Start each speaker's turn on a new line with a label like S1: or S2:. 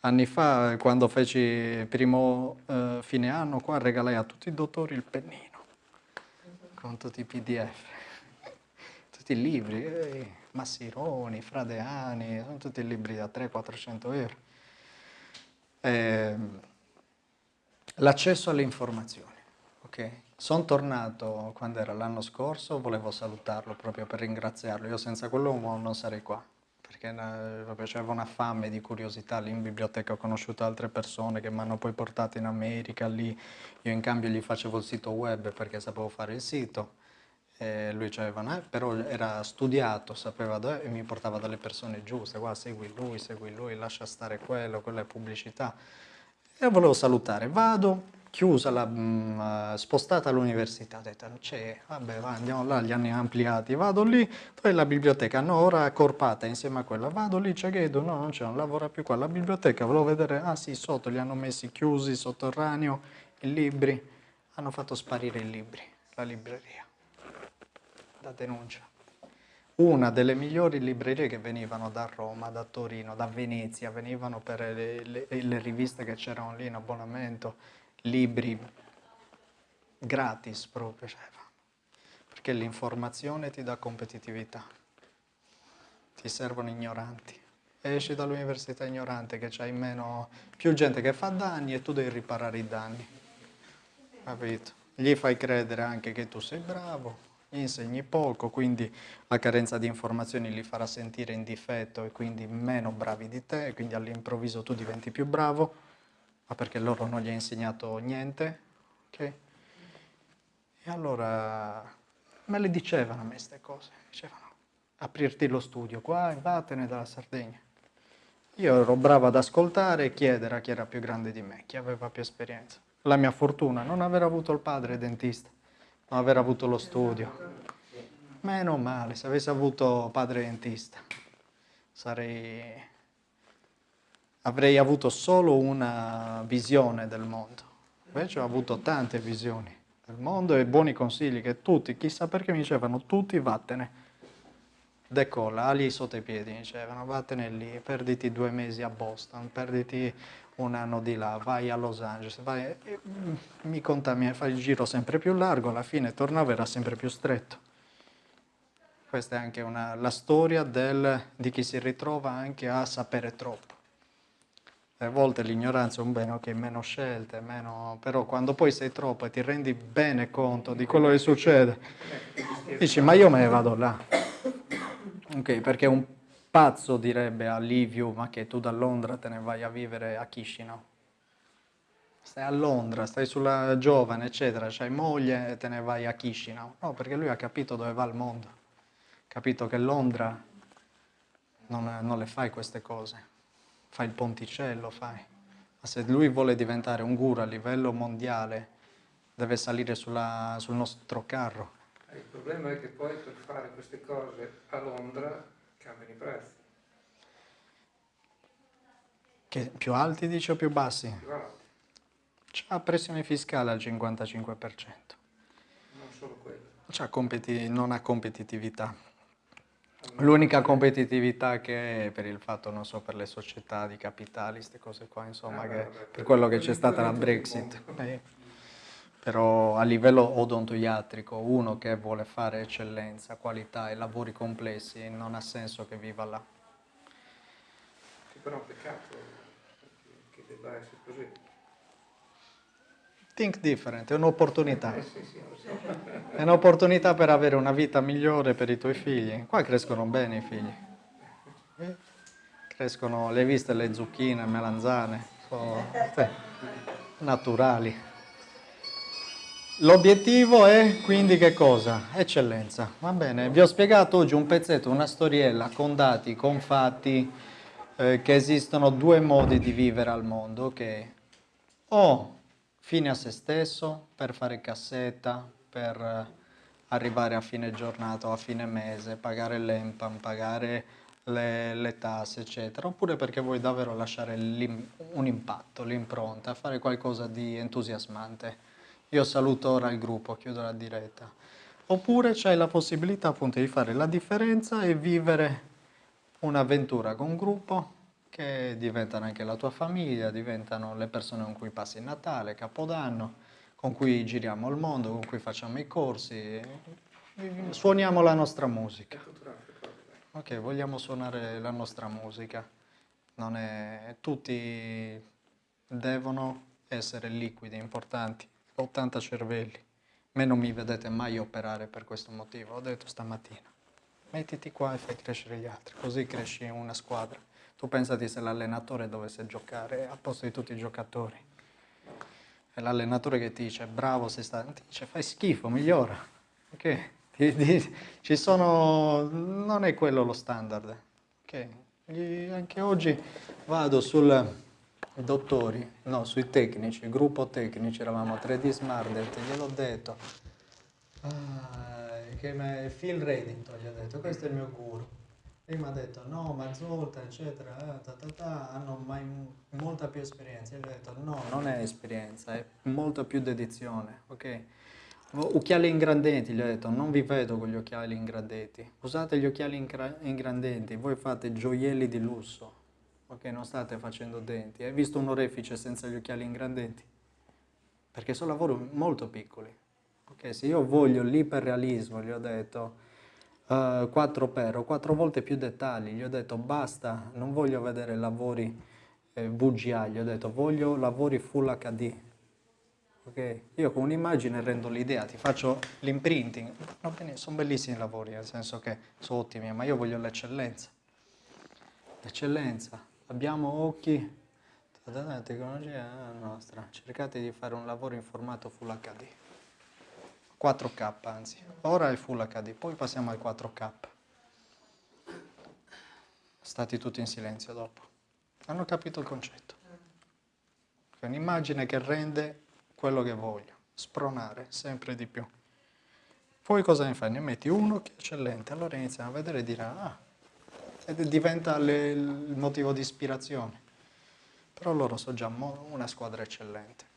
S1: Anni fa, quando feci primo eh, fine anno, qua regalai a tutti i dottori il pennino, con tutti i pdf, tutti i libri, eh, Massironi, Fradeani, sono tutti libri da 300-400 euro. Eh, L'accesso alle informazioni, ok? Sono tornato quando era l'anno scorso, volevo salutarlo proprio per ringraziarlo, io senza quell'uomo non sarei qua perché proprio c'era una fame di curiosità lì in biblioteca, ho conosciuto altre persone che mi hanno poi portato in America, lì io in cambio gli facevo il sito web perché sapevo fare il sito, e lui aveva, però era studiato, sapeva dove, e mi portava dalle persone giuste, guarda segui lui, segui lui, lascia stare quello, quella è pubblicità. E volevo salutare, vado, chiusa, la, mh, mm, spostata all'università, ho detto c'è, vabbè va, andiamo là, gli anni ampliati, vado lì, poi la biblioteca, no, ora accorpata insieme a quella, vado lì, c'è chiedo, no, non c'è, non lavora più qua, la biblioteca, volevo vedere, ah sì, sotto li hanno messi chiusi, sotterraneo, i libri, hanno fatto sparire i libri, la libreria, da denuncia. Una delle migliori librerie che venivano da Roma, da Torino, da Venezia, venivano per le, le, le riviste che c'erano lì in abbonamento, libri gratis proprio, cioè, perché l'informazione ti dà competitività, ti servono ignoranti. Esci dall'università ignorante che c'hai meno, più gente che fa danni e tu devi riparare i danni, capito? Gli fai credere anche che tu sei bravo, gli insegni poco, quindi la carenza di informazioni li farà sentire in difetto e quindi meno bravi di te, quindi all'improvviso tu diventi più bravo ma perché loro non gli ha insegnato niente, ok? E allora me le dicevano a me queste cose, dicevano aprirti lo studio qua e vattene dalla Sardegna. Io ero bravo ad ascoltare e chiedere a chi era più grande di me, chi aveva più esperienza. La mia fortuna, non aver avuto il padre dentista, non aver avuto lo studio. Meno male, se avessi avuto padre dentista, sarei avrei avuto solo una visione del mondo. Invece ho avuto tante visioni del mondo e buoni consigli che tutti, chissà perché mi dicevano tutti vattene. Decolla, ali sotto i piedi, mi dicevano vattene lì, perditi due mesi a Boston, perditi un anno di là, vai a Los Angeles, vai, mm, mi contamina, fai il giro sempre più largo, alla fine tornavo era sempre più stretto. Questa è anche una, la storia del, di chi si ritrova anche a sapere troppo a volte l'ignoranza è un bene, ok, meno scelte, meno... però quando poi sei troppo e ti rendi bene conto di quello che succede, dici ma io me ne vado là. Ok, perché un pazzo direbbe a Liviu, ma che tu da Londra te ne vai a vivere a Chisinau. Stai a Londra, stai sulla giovane, eccetera, c'hai moglie e te ne vai a Chisinau. No, perché lui ha capito dove va il mondo. Ha capito che Londra non, non le fai queste cose fai il ponticello, fai. Ma se lui vuole diventare un guru a livello mondiale, deve salire sulla, sul nostro carro.
S2: Il problema è che poi per fare queste cose a Londra cambiano i prezzi.
S1: Che più alti dici o più bassi?
S2: Più alti.
S1: C'ha pressione fiscale al 55%.
S2: Non solo quello.
S1: non ha competitività. L'unica competitività che è per il fatto, non so, per le società di capitali, queste cose qua, insomma, ah, che, per quello che c'è stata la Brexit. Eh, però a livello odontoiatrico, uno che vuole fare eccellenza, qualità e lavori complessi, non ha senso che viva là.
S2: Che però è un peccato che debba essere così.
S1: Think different, è un'opportunità. È un'opportunità per avere una vita migliore per i tuoi figli. Qua crescono bene i figli. Crescono, le viste le zucchine, le melanzane, sono naturali. L'obiettivo è quindi che cosa? Eccellenza. Va bene, vi ho spiegato oggi un pezzetto, una storiella con dati, con fatti, eh, che esistono due modi di vivere al mondo, che o fine a se stesso, per fare cassetta, per eh, arrivare a fine giornata o a fine mese, pagare l'EMPAM, pagare le, le, tasse, eccetera, oppure perché vuoi davvero lasciare un impatto, l'impronta, fare qualcosa di entusiasmante. Io saluto ora il gruppo, chiudo la diretta. Oppure c'hai la possibilità appunto di fare la differenza e vivere un'avventura con un gruppo che diventano anche la tua famiglia, diventano le persone con cui passi il Natale, Capodanno, con cui giriamo il mondo, con cui facciamo i corsi, suoniamo la nostra musica. Ok, vogliamo suonare la nostra musica. Non è... Tutti devono essere liquidi, importanti. 80 cervelli. Me non mi vedete mai operare per questo motivo, ho detto stamattina. Mettiti qua e fai crescere gli altri, così cresci una squadra. Tu pensati se l'allenatore dovesse giocare a posto di tutti i giocatori. È l'allenatore che ti dice bravo, sei stato, ti dice fai schifo, migliora. Ok? Ci sono... non è quello lo standard. Ok? Anche oggi vado sul dottori, no, sui tecnici, gruppo tecnici, eravamo 3D Smart, gliel'ho detto, ah, che me, Phil Reddington gli ha detto, questo è il mio guru. Prima ha detto no, Mazzolta, eccetera, eh, ta, ta, ta, hanno mai, molta più esperienza. Io gli ho detto no, non è esperienza, è molta più dedizione, ok? Occhiali ingrandenti, gli ho detto, non vi vedo con gli occhiali ingrandenti. Usate gli occhiali ingrandenti, voi fate gioielli di lusso, ok? Non state facendo denti. Hai visto un orefice senza gli occhiali ingrandenti? Perché sono lavori molto piccoli. Ok, se io voglio l'iperrealismo, gli ho detto uh, eh, 4 per, o 4 volte più dettagli, gli ho detto basta, non voglio vedere lavori eh, VGA, gli ho detto voglio lavori Full HD. Ok, io con un'immagine rendo l'idea, ti faccio l'imprinting, sono bellissimi i lavori, nel senso che sono ottimi, ma io voglio l'eccellenza. L'eccellenza, abbiamo occhi, la tecnologia nostra, cercate di fare un lavoro in formato Full HD, 4K anzi, ora è Full HD, poi passiamo al 4K. Stati tutti in silenzio dopo, hanno capito il concetto. È un'immagine che rende quello che voglio, spronare sempre di più. Poi cosa ne fai? Ne metti uno che è eccellente, allora iniziamo a vedere e dire ah, ed diventa le, il motivo di ispirazione. Però loro sono già una squadra eccellente.